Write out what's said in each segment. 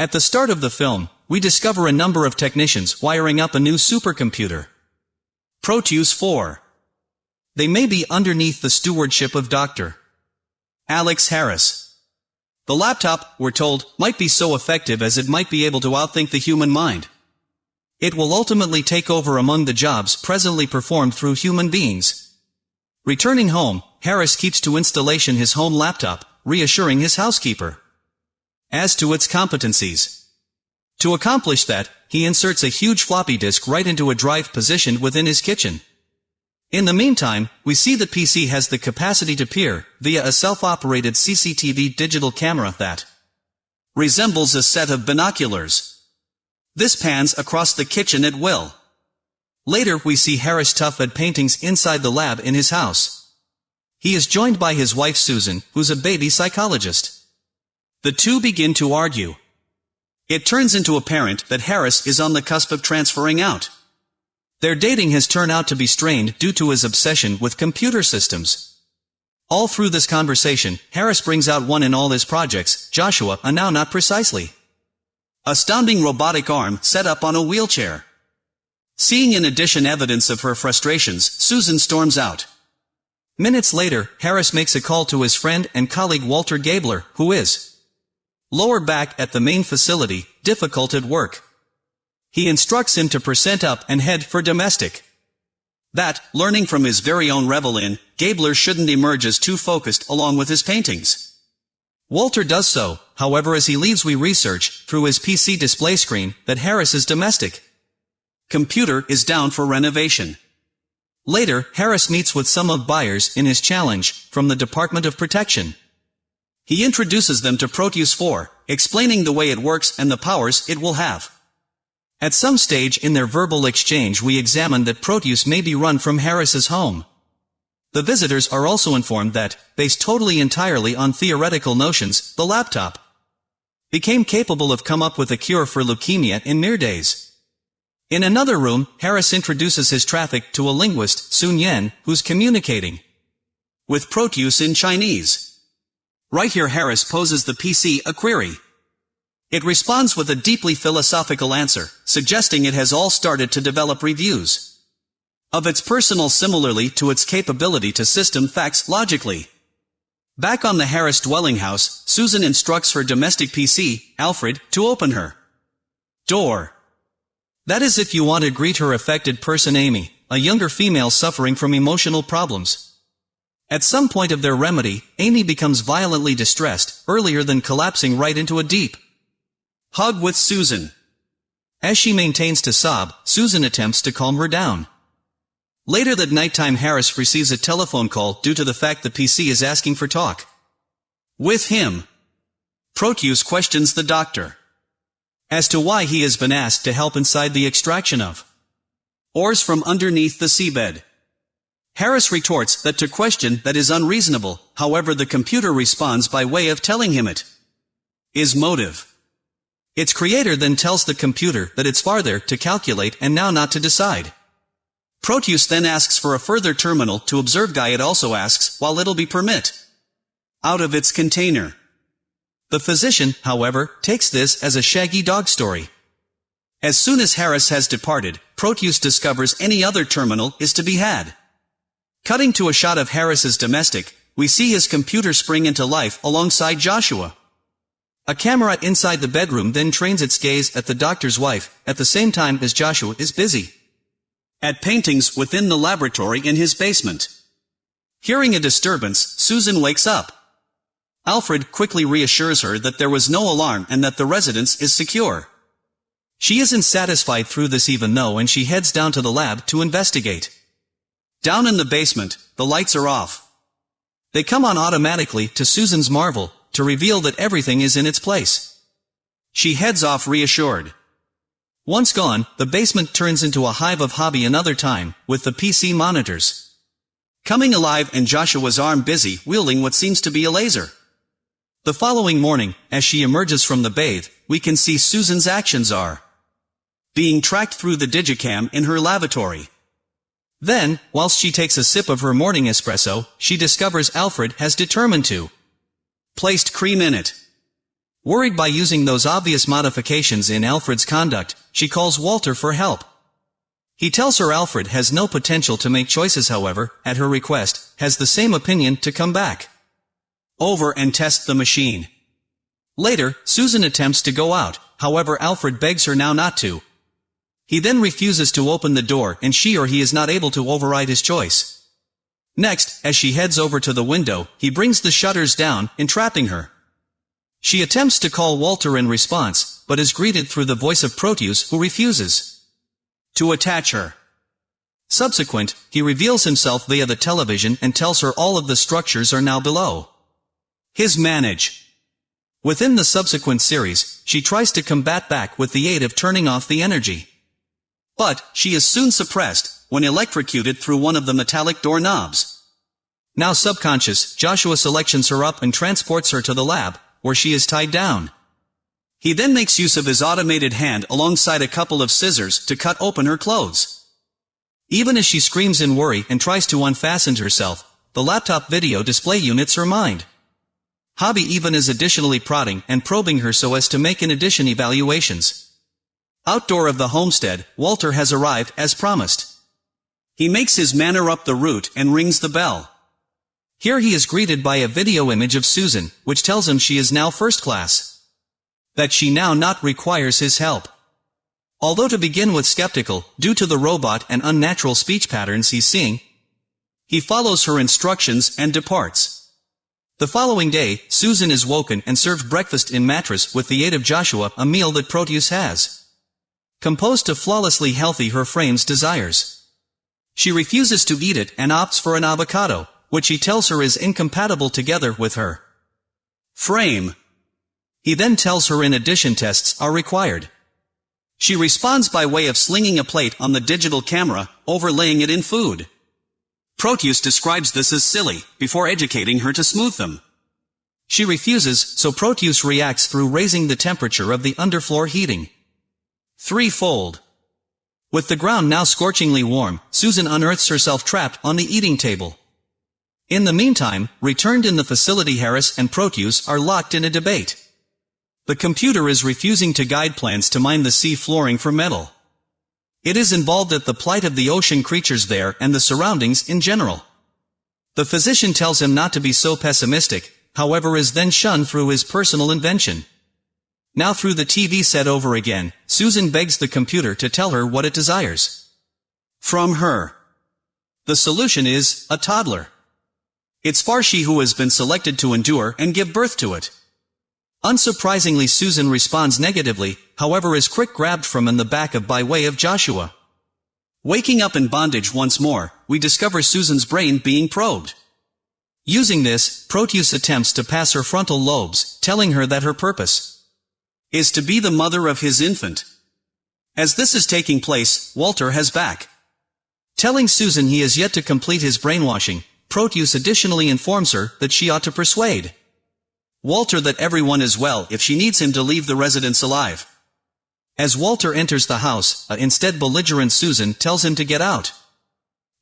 At the start of the film, we discover a number of technicians wiring up a new supercomputer. Proteus 4. They may be underneath the stewardship of Dr. Alex Harris. The laptop, we're told, might be so effective as it might be able to outthink the human mind. It will ultimately take over among the jobs presently performed through human beings. Returning home, Harris keeps to installation his home laptop, reassuring his housekeeper. As to its competencies. To accomplish that, he inserts a huge floppy disk right into a drive positioned within his kitchen. In the meantime, we see the PC has the capacity to peer, via a self-operated CCTV digital camera that resembles a set of binoculars. This pans across the kitchen at will. Later we see Harris Tuff at paintings inside the lab in his house. He is joined by his wife Susan, who's a baby psychologist. The two begin to argue. It turns into apparent that Harris is on the cusp of transferring out. Their dating has turned out to be strained due to his obsession with computer systems. All through this conversation, Harris brings out one in all his projects, Joshua, a now not precisely. Astounding robotic arm set up on a wheelchair. Seeing in addition evidence of her frustrations, Susan storms out. Minutes later, Harris makes a call to his friend and colleague Walter Gabler, who is Lower back at the main facility, difficult at work. He instructs him to percent up and head for domestic. That, learning from his very own revel-in, Gabler shouldn't emerge as too focused along with his paintings. Walter does so, however as he leaves we research, through his PC display screen, that Harris is domestic. Computer is down for renovation. Later, Harris meets with some of buyers in his challenge, from the Department of Protection. He introduces them to Proteus 4, explaining the way it works and the powers it will have. At some stage in their verbal exchange we examine that Proteus may be run from Harris's home. The visitors are also informed that, based totally entirely on theoretical notions, the laptop became capable of come up with a cure for leukemia in mere days. In another room, Harris introduces his traffic to a linguist, Sun Yen, who's communicating with Proteus in Chinese. Right here Harris poses the PC a query. It responds with a deeply philosophical answer, suggesting it has all started to develop reviews of its personal similarly to its capability to system facts logically. Back on the Harris dwelling house, Susan instructs her domestic PC, Alfred, to open her door. That is if you want to greet her affected person Amy, a younger female suffering from emotional problems. At some point of their remedy, Amy becomes violently distressed, earlier than collapsing right into a deep hug with Susan. As she maintains to sob, Susan attempts to calm her down. Later that nighttime Harris receives a telephone call due to the fact the PC is asking for talk. With him. Proteus questions the doctor. As to why he has been asked to help inside the extraction of ores from underneath the seabed. Harris retorts that to question that is unreasonable, however the computer responds by way of telling him it is motive. Its creator then tells the computer that it's farther to calculate and now not to decide. Proteus then asks for a further terminal to observe guy it also asks, while it'll be permit. Out of its container. The physician, however, takes this as a shaggy dog story. As soon as Harris has departed, Proteus discovers any other terminal is to be had. Cutting to a shot of Harris's domestic, we see his computer spring into life alongside Joshua. A camera inside the bedroom then trains its gaze at the doctor's wife, at the same time as Joshua is busy. At paintings within the laboratory in his basement. Hearing a disturbance, Susan wakes up. Alfred quickly reassures her that there was no alarm and that the residence is secure. She isn't satisfied through this even though and she heads down to the lab to investigate. Down in the basement, the lights are off. They come on automatically to Susan's marvel, to reveal that everything is in its place. She heads off reassured. Once gone, the basement turns into a hive of hobby another time, with the PC monitors. Coming alive and Joshua's arm busy wielding what seems to be a laser. The following morning, as she emerges from the bathe, we can see Susan's actions are being tracked through the digicam in her lavatory. Then, whilst she takes a sip of her morning espresso, she discovers Alfred has determined to placed cream in it. Worried by using those obvious modifications in Alfred's conduct, she calls Walter for help. He tells her Alfred has no potential to make choices however, at her request, has the same opinion to come back over and test the machine. Later, Susan attempts to go out, however Alfred begs her now not to. He then refuses to open the door and she or he is not able to override his choice. Next, as she heads over to the window, he brings the shutters down, entrapping her. She attempts to call Walter in response, but is greeted through the voice of Proteus who refuses to attach her. Subsequent, he reveals himself via the television and tells her all of the structures are now below. His manage. Within the subsequent series, she tries to combat back with the aid of turning off the energy. But, she is soon suppressed, when electrocuted through one of the metallic door knobs. Now subconscious, Joshua selections her up and transports her to the lab, where she is tied down. He then makes use of his automated hand alongside a couple of scissors to cut open her clothes. Even as she screams in worry and tries to unfasten herself, the laptop video display units her mind. Hobby even is additionally prodding and probing her so as to make in addition evaluations. Outdoor of the homestead, Walter has arrived as promised. He makes his manner up the route and rings the bell. Here he is greeted by a video image of Susan, which tells him she is now first class. That she now not requires his help. Although to begin with skeptical, due to the robot and unnatural speech patterns he's seeing, he follows her instructions and departs. The following day, Susan is woken and served breakfast in mattress with the aid of Joshua, a meal that Proteus has. Composed to flawlessly healthy her frame's desires. She refuses to eat it and opts for an avocado, which he tells her is incompatible together with her frame. He then tells her in addition tests are required. She responds by way of slinging a plate on the digital camera, overlaying it in food. Proteus describes this as silly, before educating her to smooth them. She refuses, so Proteus reacts through raising the temperature of the underfloor heating. Threefold. With the ground now scorchingly warm, Susan unearths herself trapped on the eating table. In the meantime, returned in the facility Harris and Proteus are locked in a debate. The computer is refusing to guide plans to mine the sea flooring for metal. It is involved at the plight of the ocean creatures there and the surroundings in general. The physician tells him not to be so pessimistic, however is then shunned through his personal invention. Now through the TV set over again, Susan begs the computer to tell her what it desires. From her. The solution is, a toddler. It's far she who has been selected to endure and give birth to it. Unsurprisingly Susan responds negatively, however is quick grabbed from in the back of by way of Joshua. Waking up in bondage once more, we discover Susan's brain being probed. Using this, Proteus attempts to pass her frontal lobes, telling her that her purpose is to be the mother of his infant. As this is taking place, Walter has back. Telling Susan he has yet to complete his brainwashing, Proteus additionally informs her that she ought to persuade Walter that everyone is well if she needs him to leave the residence alive. As Walter enters the house, a instead belligerent Susan tells him to get out.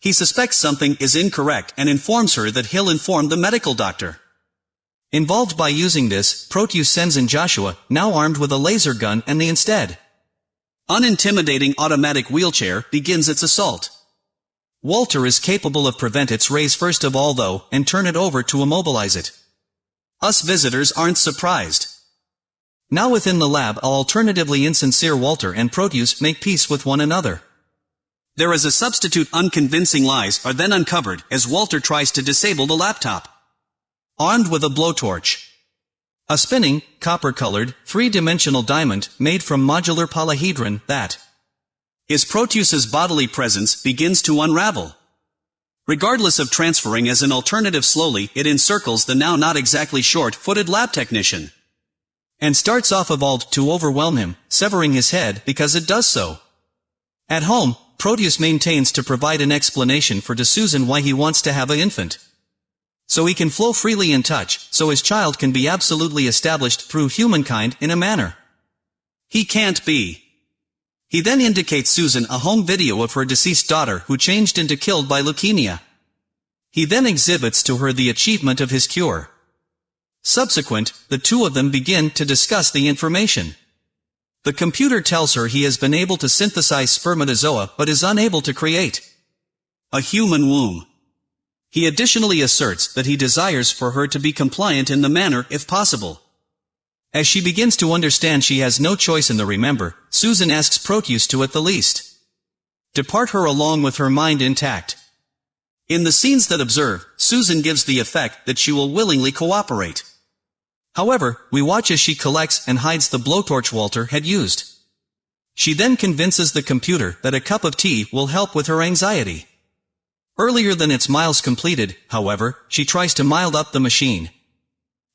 He suspects something is incorrect and informs her that he'll inform the medical doctor. Involved by using this, Proteus sends in Joshua, now armed with a laser gun and the instead unintimidating automatic wheelchair, begins its assault. Walter is capable of prevent its raise first of all though, and turn it over to immobilize it. Us visitors aren't surprised. Now within the lab alternatively insincere Walter and Proteus make peace with one another. There is a substitute unconvincing lies are then uncovered as Walter tries to disable the laptop. Armed with a blowtorch. A spinning, copper-colored, three-dimensional diamond made from modular polyhedron that is Proteus's bodily presence begins to unravel. Regardless of transferring as an alternative slowly, it encircles the now not exactly short-footed lab technician. And starts off evolved to overwhelm him, severing his head because it does so. At home, Proteus maintains to provide an explanation for De Susan why he wants to have an infant. So he can flow freely in touch, so his child can be absolutely established through humankind in a manner. He can't be. He then indicates Susan a home video of her deceased daughter who changed into killed by leukemia. He then exhibits to her the achievement of his cure. Subsequent, the two of them begin to discuss the information. The computer tells her he has been able to synthesize spermatozoa but is unable to create a human womb. He additionally asserts that he desires for her to be compliant in the manner if possible. As she begins to understand she has no choice in the remember, Susan asks Proteus to at the least depart her along with her mind intact. In the scenes that observe, Susan gives the effect that she will willingly cooperate. However, we watch as she collects and hides the blowtorch Walter had used. She then convinces the computer that a cup of tea will help with her anxiety. Earlier than its miles completed, however, she tries to mild up the machine.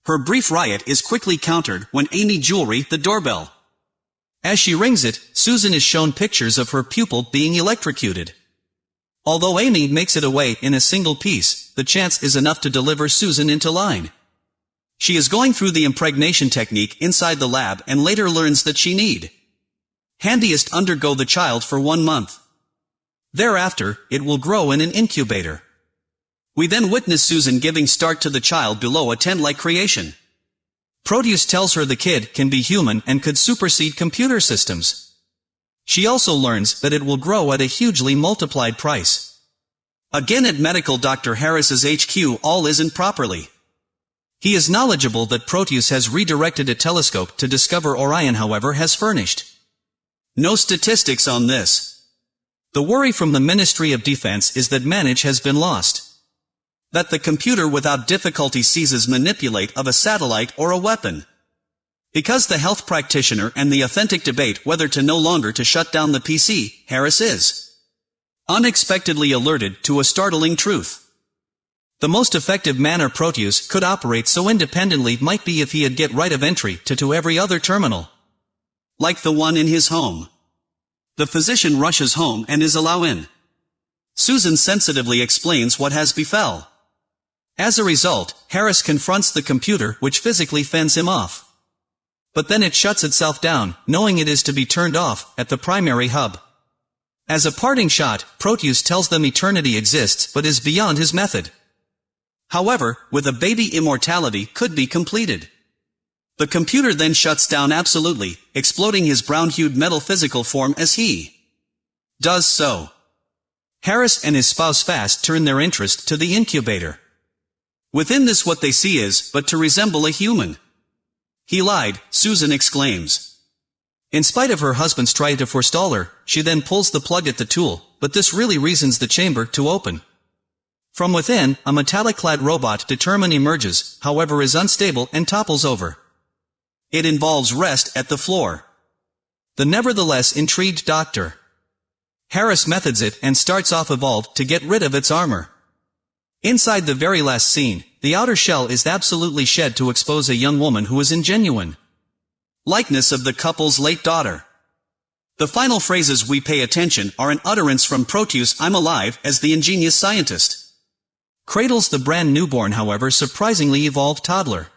Her brief riot is quickly countered when Amy Jewelry the doorbell. As she rings it, Susan is shown pictures of her pupil being electrocuted. Although Amy makes it away in a single piece, the chance is enough to deliver Susan into line. She is going through the impregnation technique inside the lab and later learns that she need handiest undergo the child for one month. Thereafter, it will grow in an incubator. We then witness Susan giving start to the child below a tent-like creation. Proteus tells her the kid can be human and could supersede computer systems. She also learns that it will grow at a hugely multiplied price. Again at medical Dr. Harris's HQ all isn't properly. He is knowledgeable that Proteus has redirected a telescope to discover Orion however has furnished. No statistics on this. The worry from the Ministry of Defense is that manage has been lost. That the computer without difficulty seizes manipulate of a satellite or a weapon. Because the health practitioner and the authentic debate whether to no longer to shut down the PC, Harris is unexpectedly alerted to a startling truth. The most effective manner Proteus could operate so independently might be if he had get right of entry to to every other terminal. Like the one in his home. The physician rushes home and is allowed in. Susan sensitively explains what has befell. As a result, Harris confronts the computer which physically fends him off. But then it shuts itself down, knowing it is to be turned off, at the primary hub. As a parting shot, Proteus tells them eternity exists but is beyond his method. However, with a baby immortality could be completed. The computer then shuts down absolutely, exploding his brown-hued metal physical form as he does so. Harris and his spouse Fast turn their interest to the incubator. Within this what they see is, but to resemble a human. He lied, Susan exclaims. In spite of her husband's try to forestall her, she then pulls the plug at the tool, but this really reasons the chamber to open. From within, a metallic-clad robot determined emerges, however is unstable and topples over. It involves rest at the floor. The nevertheless intrigued doctor. Harris methods it and starts off evolved to get rid of its armor. Inside the very last scene, the outer shell is absolutely shed to expose a young woman who is ingenuine. Likeness of the couple's late daughter. The final phrases we pay attention are an utterance from Proteus I'm alive as the ingenious scientist. Cradles the brand newborn however surprisingly evolved toddler.